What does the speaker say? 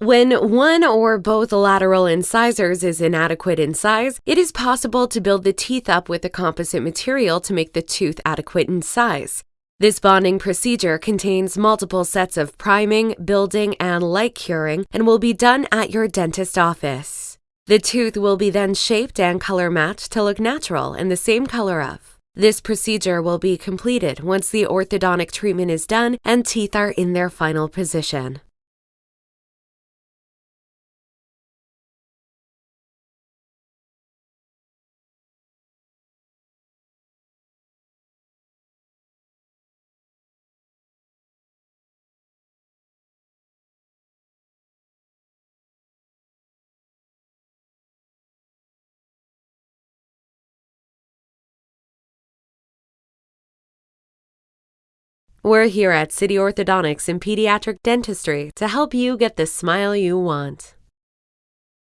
When one or both lateral incisors is inadequate in size, it is possible to build the teeth up with a composite material to make the tooth adequate in size. This bonding procedure contains multiple sets of priming, building, and light curing and will be done at your dentist office. The tooth will be then shaped and color matched to look natural and the same color of. This procedure will be completed once the orthodontic treatment is done and teeth are in their final position. We're here at City Orthodontics in Pediatric Dentistry to help you get the smile you want.